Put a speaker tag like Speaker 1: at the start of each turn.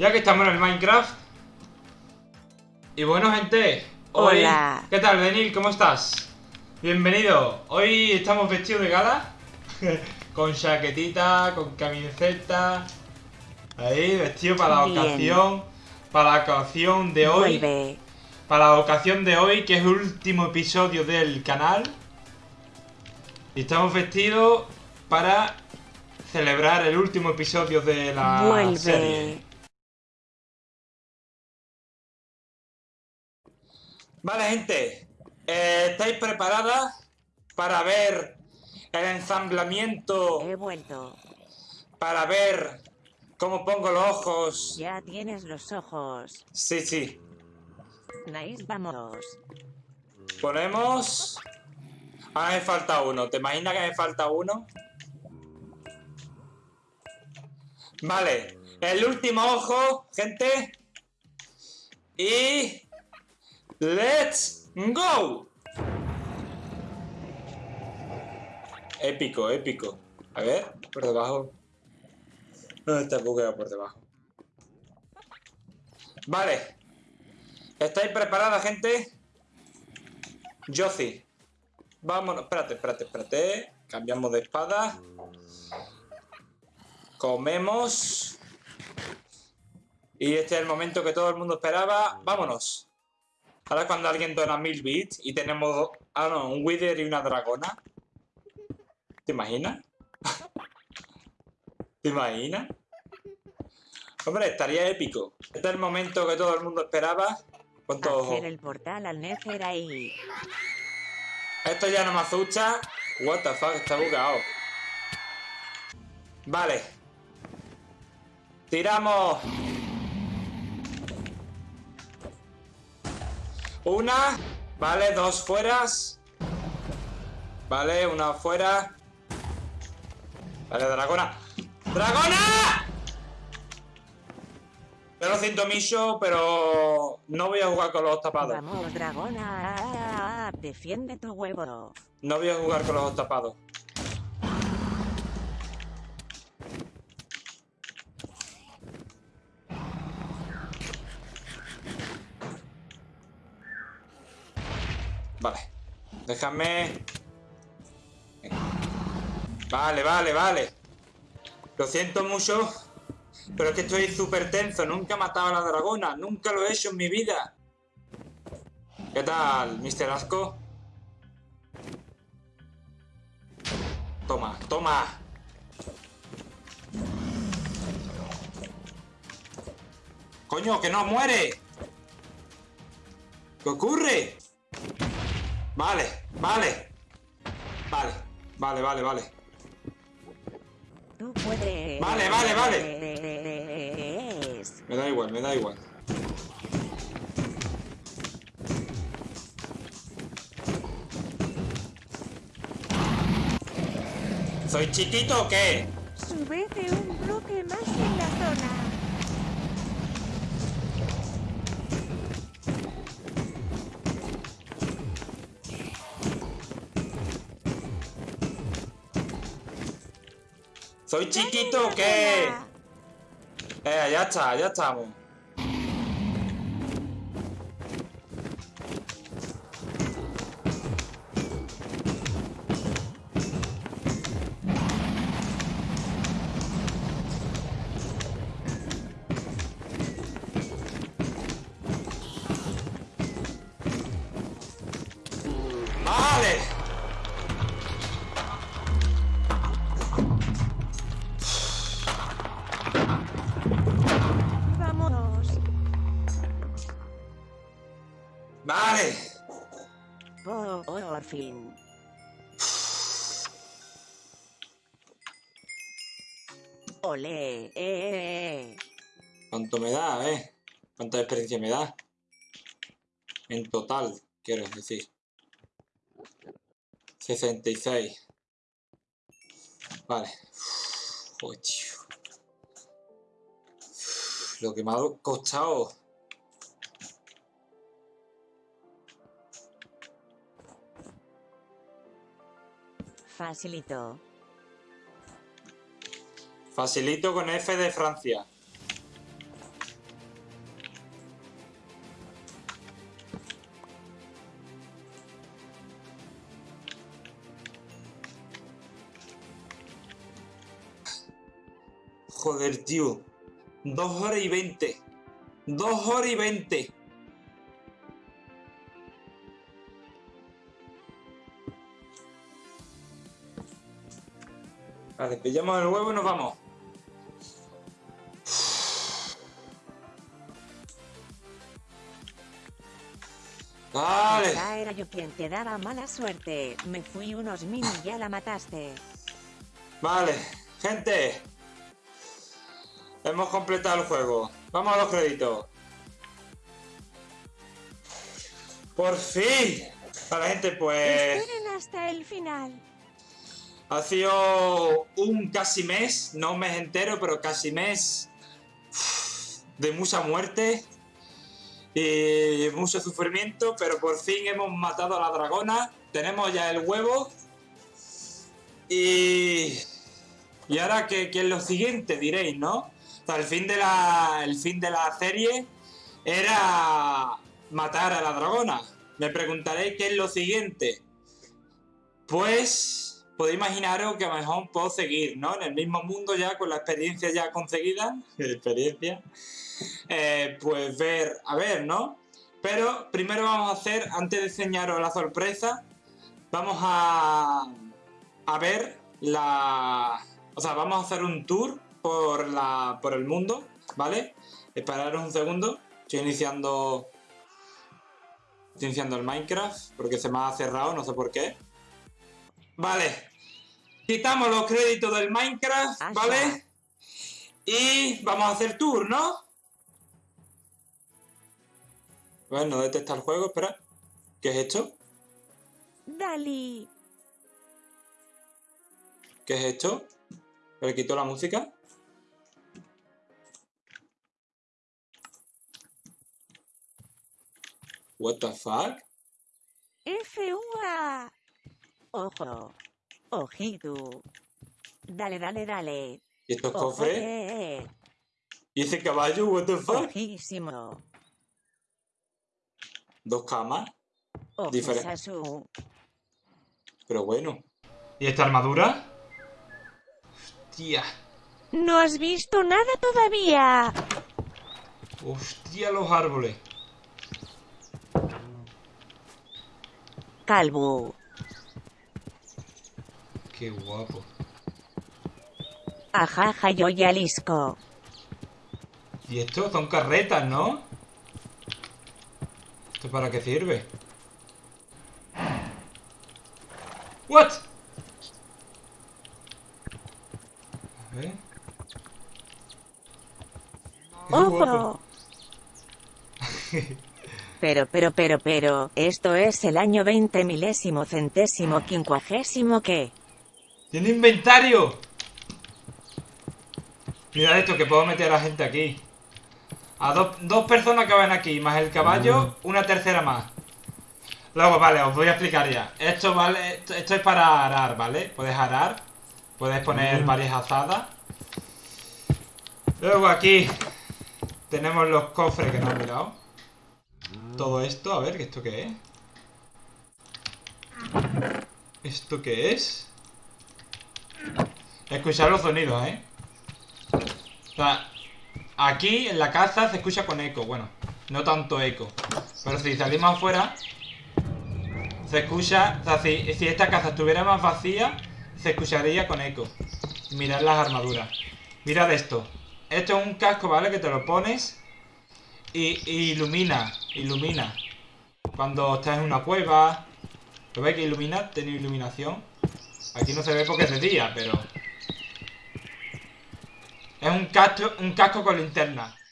Speaker 1: Ya que estamos en el Minecraft. Y bueno, gente. Hoy...
Speaker 2: Hola.
Speaker 1: ¿Qué tal, Denil? ¿Cómo estás? Bienvenido. Hoy estamos vestidos de gala. con chaquetita, con camiseta. Ahí, vestido para la
Speaker 2: Bien.
Speaker 1: ocasión. Para la ocasión de hoy.
Speaker 2: Vuelve.
Speaker 1: Para la ocasión de hoy, que es el último episodio del canal. Y estamos vestidos para celebrar el último episodio de la
Speaker 2: Vuelve.
Speaker 1: serie. Vale, gente. eh, ¿Estáis preparadas para ver el ensamblamiento?
Speaker 2: He vuelto.
Speaker 1: Para ver cómo pongo los ojos.
Speaker 2: Ya tienes los ojos.
Speaker 1: Sí, sí.
Speaker 2: Nice, vamos.
Speaker 1: Ponemos... Ahora me falta uno. ¿Te imaginas que me falta uno? Vale. El último ojo, gente. Y... ¡Let's go! Épico, épico. A ver, por debajo. No, está bugueado por debajo. Vale. ¿Estáis preparadas, gente? Yo. Vámonos. Espérate, espérate, espérate. Cambiamos de espada. Comemos. Y este es el momento que todo el mundo esperaba. Vámonos. Ahora cuando alguien dona mil bits y tenemos... Ah, no, un Wither y una dragona. ¿Te imaginas? ¿Te imaginas? Hombre, estaría épico. Este es el momento que todo el mundo esperaba. ¿Cuántos ojos?
Speaker 2: Hacer el portal al Nether ahí.
Speaker 1: Esto ya no me asusta. What the fuck, está bugado. Vale. Tiramos. Una. Vale, dos fueras. Vale, una fuera. Vale, dragona. ¡Dragona! Yo lo siento mucho, pero no voy a jugar con los tapados.
Speaker 2: Vamos, dragona. Defiende tu huevo.
Speaker 1: No voy a jugar con los tapados. Vale. Déjame... Vale, vale, vale. Lo siento mucho. Pero es que estoy súper tenso. Nunca he matado a la dragona. Nunca lo he hecho en mi vida. ¿Qué tal, Mr. Asco? Toma, toma. Coño, que no muere. ¿Qué ocurre? Vale, vale. Vale, vale, vale, vale.
Speaker 2: Tú puedes.
Speaker 1: Vale, vale, vale. Me da igual, me da igual. ¿Soy chiquito o qué?
Speaker 2: Súbete un bloque más en la zona.
Speaker 1: ¿Soy chiquito o qué? Eh, ya está, ya estamos. Vale.
Speaker 2: Por, por fin. Ole. Eh, eh, eh.
Speaker 1: ¿Cuánto me da, eh? ¿Cuánta experiencia me da? En total, quiero decir. 66. Vale. Joder, tío. Lo que me ha costado.
Speaker 2: Facilito.
Speaker 1: Facilito con F de Francia. Joder, tío. Dos horas y veinte. Dos horas y veinte. Vale, pillamos el huevo y nos vamos. Vale.
Speaker 2: Esa era yo quien te daba mala suerte. Me fui unos mini y ya la mataste.
Speaker 1: Vale, gente. Hemos completado el juego. Vamos a los créditos. Por fin. Vale, gente, pues
Speaker 2: Esperen hasta el final.
Speaker 1: Ha sido un casi mes, no un mes entero, pero casi mes de mucha muerte y mucho sufrimiento, pero por fin hemos matado a la dragona. Tenemos ya el huevo. Y y ahora, ¿qué, qué es lo siguiente? Diréis, ¿no? O sea, el fin de la, el fin de la serie era matar a la dragona. Me preguntaréis qué es lo siguiente. Pues podéis imaginaros que a lo mejor puedo seguir, ¿no? En el mismo mundo ya, con la experiencia ya conseguida. experiencia. eh, pues ver, a ver, ¿no? Pero primero vamos a hacer, antes de enseñaros la sorpresa, vamos a, a ver la... O sea, vamos a hacer un tour por, la, por el mundo, ¿vale? Esperaros un segundo. Estoy iniciando... Estoy iniciando el Minecraft porque se me ha cerrado, no sé por qué. Vale. Quitamos los créditos del Minecraft,
Speaker 2: Ah,
Speaker 1: ¿vale? Y vamos a hacer tour, ¿no? Bueno, no detecta el juego, espera. ¿Qué es esto?
Speaker 2: Dali.
Speaker 1: ¿Qué es esto? ¿Le quito la música? What the fuck?
Speaker 2: F.U.A. Ojo. Ojito. Dale, dale, dale.
Speaker 1: ¿Y estos cofres?
Speaker 2: eh, eh.
Speaker 1: ¿Y ese caballo? What the fuck?
Speaker 2: Ojísimo.
Speaker 1: Dos camas.
Speaker 2: Ojo,
Speaker 1: Diferente.
Speaker 2: Sasu.
Speaker 1: Pero bueno. ¿Y esta armadura? Hostia.
Speaker 2: No has visto nada todavía.
Speaker 1: Hostia los árboles.
Speaker 2: Calvo.
Speaker 1: Qué guapo.
Speaker 2: Ajaja, yo ya lisco.
Speaker 1: Y esto son carretas, ¿no? ¿Esto para qué sirve? ¿What? A ver.
Speaker 2: Ojo. Pero, pero, pero, pero, esto es el año 20 milésimo centésimo quincuagésimo que...
Speaker 1: ¡Tiene inventario! Mirad esto, que puedo meter a la gente aquí. A dos, dos personas que van aquí, más el caballo, una tercera más. Luego, vale, os voy a explicar ya. Esto vale, esto, esto es para arar, ¿vale? Puedes arar, puedes poner varias azadas. Luego aquí tenemos los cofres que no he mirado. Todo esto, a ver, ¿esto qué es? ¿Esto qué es? Escuchar los sonidos, ¿eh? O sea, aquí en la casa se escucha con eco. Bueno, no tanto eco. Pero si salimos afuera, se escucha. O sea, si, si esta casa estuviera más vacía, se escucharía con eco. Mirad las armaduras. Mirad esto. Esto es un casco, ¿vale? Que te lo pones y, ilumina. Ilumina. Cuando estás en una cueva. ¿Lo veis que ilumina? Tiene iluminación. Aquí no se ve porque es de día, pero... Es un casco, un casco con linterna.